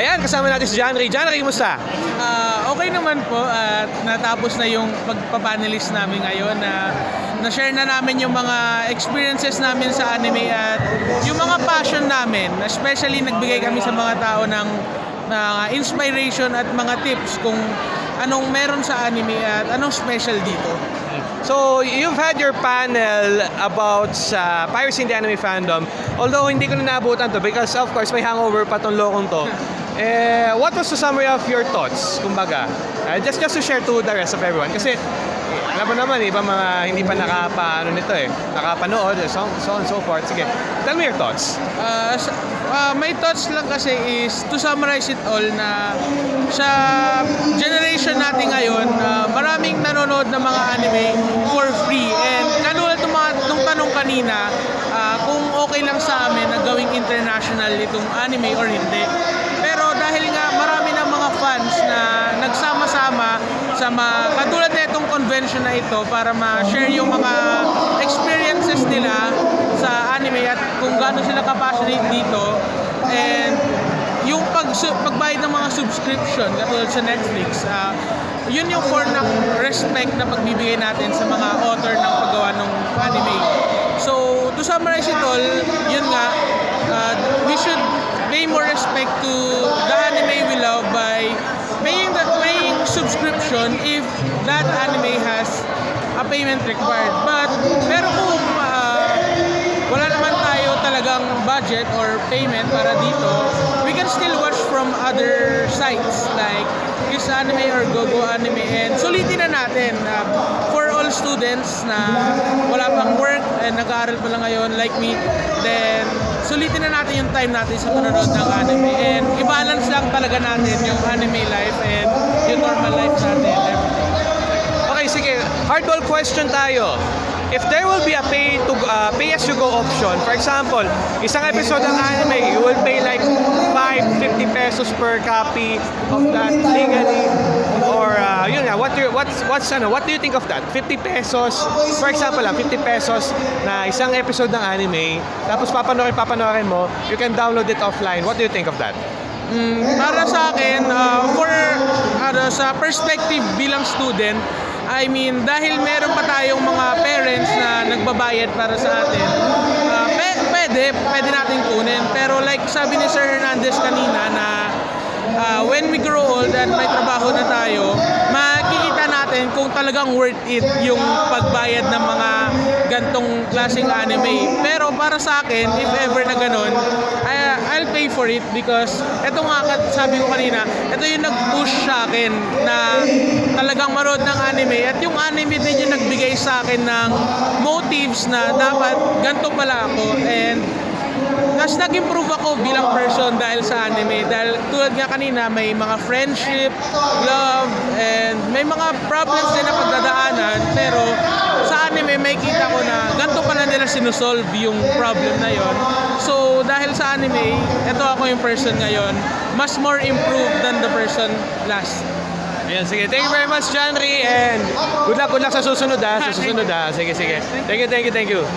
Ayan, kasama natin si John Ray. John Ray, kumusta? Ah, okay naman po at natapos na yung pagpapanelist namin ngayon na na-share na namin yung mga experiences namin sa anime at yung mga passion namin. Especially nagbigay kami sa mga tao ng mga inspiration at mga tips kung anong meron sa anime at anong special dito. So, you've had your panel about sa Piracy in the Anime Fandom. Although, hindi ko na naabutan to because, of course, may hangover pa tong lokong to. Eh, what was the summary of your thoughts, kumbaga? Uh, just, just to share to the rest of everyone. Kasi, eh, alam mo naman, iba mga hindi pa nakapa, ano nito eh, nakapanood, so, so on and so forth. Sige, tell me your thoughts. Sa- ah, my thoughts lang kasi is to summarize it all na sa generation natin ngayon, ah, maraming nanonood ng mga anime for free. And katulad ng mga nung tanong kanina, ah, kung okay lang sa amin na gawing international itong anime or hindi. Pero dahil nga marami ng mga fans na nagsama-sama mga katulad na itong convention na ito para ma-share yung mga experiences nila sa anime at kung gaano sila ka-passionate dito. And yung pag pagbayad ng mga subscription katulad sa Netflix ah, yun yung form ng respect na pagbibigay natin sa mga author ng paggawa ng anime. So to summarize it all yun nga ah, we should pay more respect to the subscription if that anime has a payment required. But pero kung ah, wala naman tayo talagang budget or payment para dito, we can still watch from other sites like Kiss Anime or GoGo Anime. And sulitin na natin uh, students na wala pang work and nag-aaral pa lang ngayon like me, then sulitin na natin yung time natin sa panonood ng anime and i-balance lang talaga natin yung anime life and yung normal life natin. Okay, sige. Hardball question tayo. If there will be a pay to uh, pay as you go option, for example, isang episode ng anime, you will pay like 5, 50 pesos per copy of that legally what's ano, what do you think of that? 50 pesos, for example lang, 50 pesos na isang episode ng anime, tapos papanoorin papanoorin mo, you can download it offline. What do you think of that? Mm, para sa akin, uh, for ano, sa perspective bilang student, I mean, dahil meron pa tayong mga parents na nagbabayad para sa atin, uh, pe- pwede, pwede natin kunin. Pero like sabi ni Sir Hernandez kanina na uh, when we grow old and may trabaho na tayo, talagang worth it yung pagbayad ng mga gantong klaseng anime. Pero para sa akin, if ever na ganun, I, I'll pay for it because eto nga sabi ko kanina, ito yung nag-push sa akin na talagang maroon ng anime at yung anime din yung nagbigay sa akin ng motives na dapat ganito pala ako and mas nag-improve ako bilang person dahil sa anime. Dahil tulad nga kanina, may mga friendship, love, and may mga problems din na pagdadaanan. Pero sa anime, may kita ko na ganito pala nila sinusolve yung problem na yon. So dahil sa anime, eto ako yung person ngayon. Mas more improved than the person last. Ayan, sige. Thank you very much, John Ray. And good luck, good luck sa susunod ha. Sa susunod ha. Sige, sige. Thank you, thank you, thank you.